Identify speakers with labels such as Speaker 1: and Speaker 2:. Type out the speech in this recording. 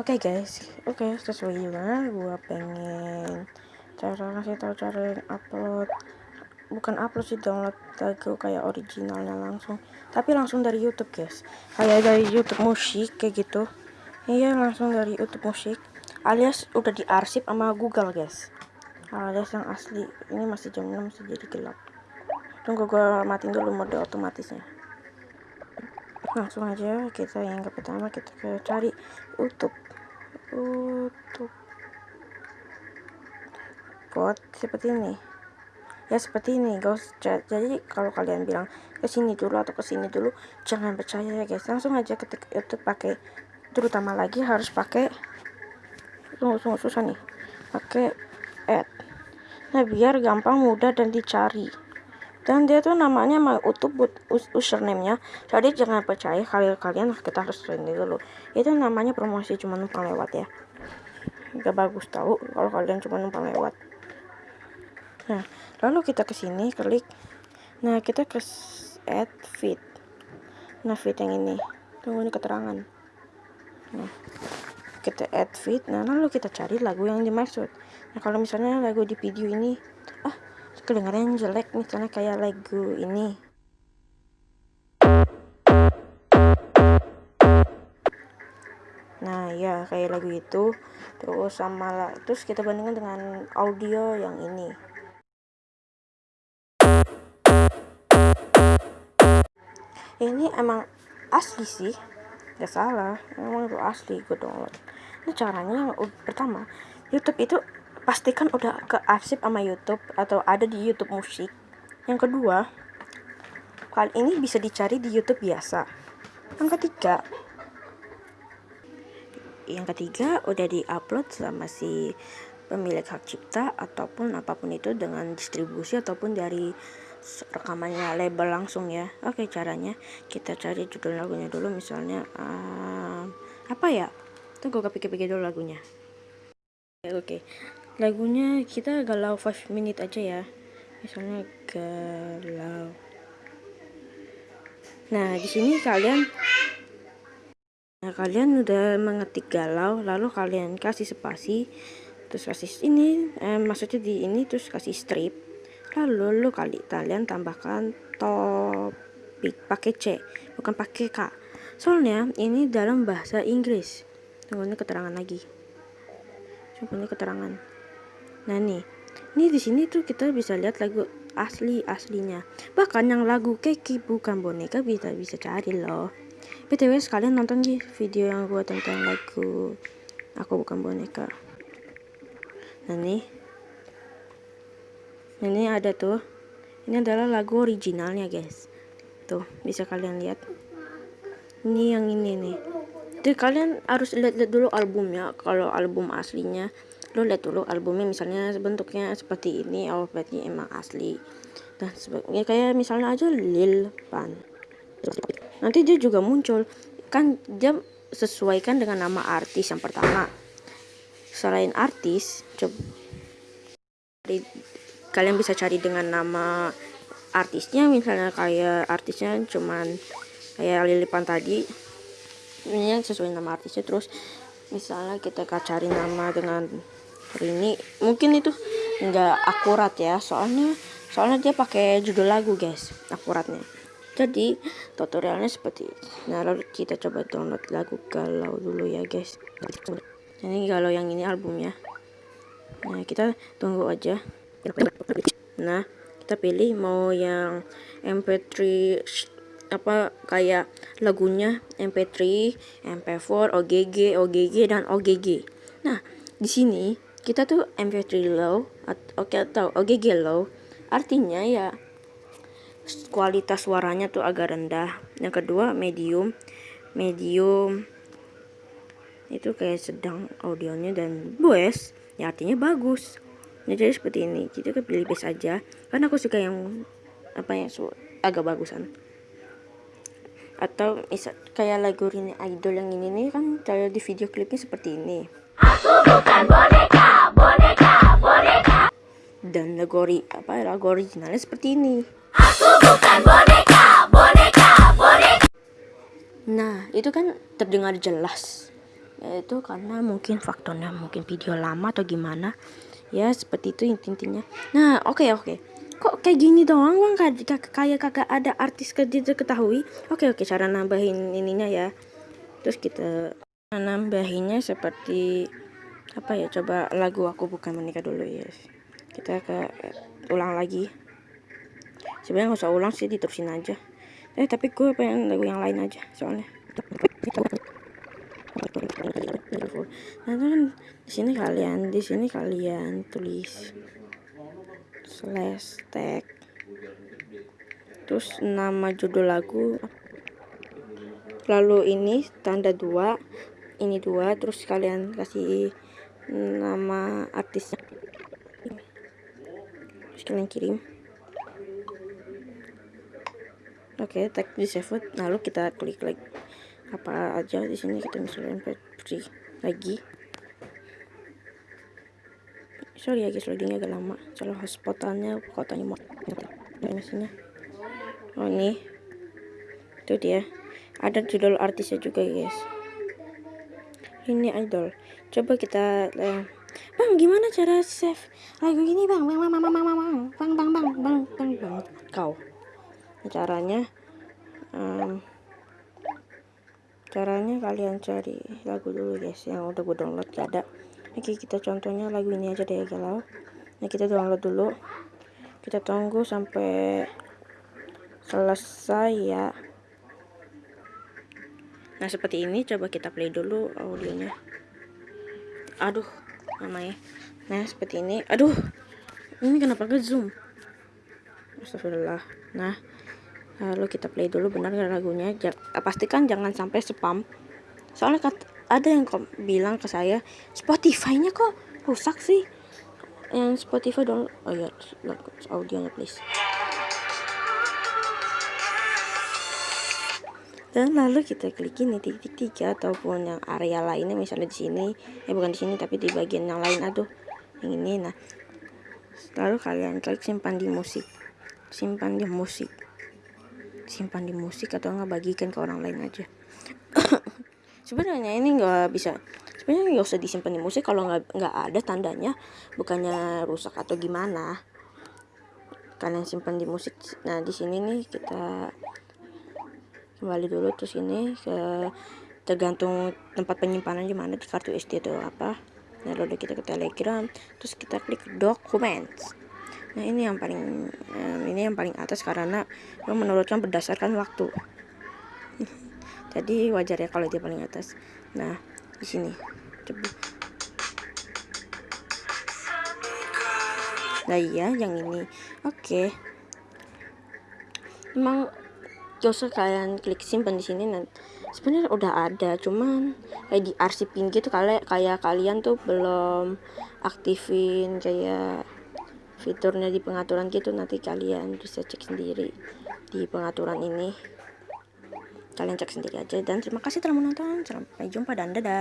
Speaker 1: Oke okay guys, oke okay, sesuai juga gua pengen cara kasih tahu cara upload. Bukan upload sih download lagu kayak originalnya langsung. Tapi langsung dari YouTube guys. Kayak dari YouTube musik kayak gitu. Iya langsung dari YouTube musik alias udah diarsip sama Google guys. Alias yang asli. Ini masih jam 6 masih jadi gelap. Tunggu gua matiin dulu mode otomatisnya langsung aja kita yang pertama kita ke cari YouTube YouTube bot seperti ini. Ya seperti ini guys. Jadi kalau kalian bilang ke sini dulu atau ke sini dulu jangan percaya ya guys. Langsung aja ketik YouTube pakai terutama lagi harus pakai tunggu tunggu susah nih. Pakai add. Nah biar gampang mudah dan dicari dan dia tuh namanya mau utuh buat username-nya. Jadi jangan percaya kalian kalian kita harus ini dulu. Itu namanya promosi cuma numpang lewat ya. Gak bagus tahu kalau kalian cuma numpang lewat. Nah lalu kita ke sini klik. Nah kita ke add feed. Nah feed yang ini. Tunggu ini keterangan. Nah kita add feed. Nah lalu kita cari lagu yang dimaksud. Nah kalau misalnya lagu di video ini ah kedengaran jelek misalnya kayak lagu ini. Nah ya kayak lagu itu. Terus sama lah terus kita bandingkan dengan audio yang ini. Ini emang asli sih. Gak salah emang itu asli gue download. Nah caranya pertama YouTube itu pastikan udah ke arsip sama YouTube atau ada di YouTube musik. Yang kedua kali ini bisa dicari di YouTube biasa. Yang ketiga yang ketiga udah diupload sama si pemilik hak cipta ataupun apa pun itu dengan distribusi ataupun dari rekamannya label langsung ya. Oke caranya kita cari judul lagunya dulu. Misalnya um, apa ya? Tunggu kepikir-pikir dulu lagunya. Oke lagunya kita galau 5 minute aja ya. Misalnya galau. Nah di sini kalian nah kalian udah mengetik galau lalu kalian kasih spasi terus kasih ini eh, maksudnya di ini terus kasih strip. Lalu lu kali kalian tambahkan topik pakai C bukan pakai K. Soalnya ini dalam bahasa Inggris. Tunggu ini keterangan lagi. Coba ini keterangan Nah nih, ini di sini tuh kita bisa lihat lagu asli aslinya. Bahkan yang lagu Keki bukan boneka bisa bisa cari loh. btw sekalian nonton di video yang gue tentang lagu aku bukan boneka. Nah nih, nah, ini ada tuh. Ini adalah lagu originalnya guys. Tuh bisa kalian lihat. Ini yang ini nih. Jadi kalian harus lihat-lihat dulu albumnya. Kalau album aslinya lo lihat dulu albumnya misalnya bentuknya seperti ini oh emang asli. Dan sebagainya kayak misalnya aja Lil Pan. Nanti dia juga muncul. Kan dia sesuaikan dengan nama artis yang pertama. Selain artis coba kalian bisa cari dengan nama artisnya. Misalnya kayak artisnya cuman kayak Lilipan tadi. Ini sesuai nama artisnya. Terus misalnya kita cari nama dengan ini mungkin itu enggak akurat ya soalnya soalnya dia pakai judul lagu guys akuratnya. Jadi tutorialnya seperti ini. Nah lalu kita coba download lagu galau dulu ya guys. Ini galau yang ini albumnya. Nah kita tunggu aja. Nah kita pilih mau yang mp3 apa kayak lagunya mp3 mp4 ogg ogg dan ogg nah di sini kita tuh MP3 low oke atau OGG low. Artinya ya kualitas suaranya tuh agak rendah. Yang kedua medium. Medium itu kayak sedang audionya dan bos ya artinya bagus. Ya, jadi seperti ini. Kita pilih base aja. Karena aku suka yang apa ya agak bagusan. Atau misal kayak lagu ini idol yang ini nih kan kayak di video klipnya seperti ini. Aku bukan boneka dan lagu apa lagu originalnya seperti ini. Aku bukan boneka, boneka, boneka. Nah, itu kan terdengar jelas. itu karena mungkin faktornya mungkin video lama atau gimana ya seperti itu intinya nah oke okay, oke okay. kok kayak gini doang bang kayak kayak kagak ada artis kerja ketahui oke okay, oke okay, cara nambahin ininya ya terus kita nambahinnya seperti apa ya coba lagu aku bukan menikah dulu ya yes. Kita ke ulang lagi. Sebenarnya nggak usah ulang sih diterusin aja. Eh tapi gue pengen lagu yang lain aja soalnya. Nah kan di sini kalian di sini kalian tulis slash tag. Terus nama judul lagu. Lalu ini tanda dua ini dua terus kalian kasih nama artisnya terus kalian kirim. Oke okay, tag di save lalu kita klik lagi apa aja di sini kita misalnya mp3 lagi. Sorry ya guys loadingnya agak lama. Soalnya hotspotannya kotanya mau mesinnya oh ini. Itu dia. Ada judul artisnya juga guys. Ini idol. Coba kita uh, bang gimana cara save lagu ini bang bang bang bang bang bang bang bang bang bang bang bang kau caranya um, caranya kalian cari lagu dulu guys yang udah gue download gak ada oke kita contohnya lagu ini aja deh galau nah kita download dulu kita tunggu sampai selesai ya nah seperti ini coba kita play dulu audionya aduh namanya. Nah seperti ini. Aduh ini kenapa ke zoom? Astagfirullah. Nah lalu kita play dulu benar gak lagunya? Ja pastikan jangan sampai spam. Soalnya kat ada yang kok bilang ke saya Spotify-nya kok rusak sih? Yang Spotify dong oh ya audionya please dan lalu kita klik ini titik tiga ataupun yang area lainnya misalnya di sini. Eh bukan di sini tapi di bagian yang lain. Aduh yang ini. Nah lalu kalian klik simpan di musik. Simpan di musik. Simpan di musik atau nggak bagikan ke orang lain aja. Sebenarnya ini nggak bisa. Sebenarnya nggak usah disimpan di musik kalau nggak nggak ada tandanya. Bukannya rusak atau gimana. Kalian simpan di musik. Nah di sini nih kita kembali dulu terus ini ke tergantung tempat penyimpanan gimana di kartu SD atau apa. Nah lalu kita ke telegram terus kita klik documents. Nah ini yang paling um, ini yang paling atas karena menurutkan berdasarkan waktu. Jadi wajar ya kalau dia paling atas. Nah di sini. Coba. Nah iya yang ini. Oke. Okay. emang usah kalian klik simpan di sini nanti sebenarnya udah ada cuman kayak di arsipin gitu kali kayak kalian tuh belum aktifin kayak fiturnya di pengaturan gitu. Nanti kalian bisa cek sendiri di pengaturan ini. Kalian cek sendiri aja dan terima kasih telah menonton. Sampai jumpa dan dadah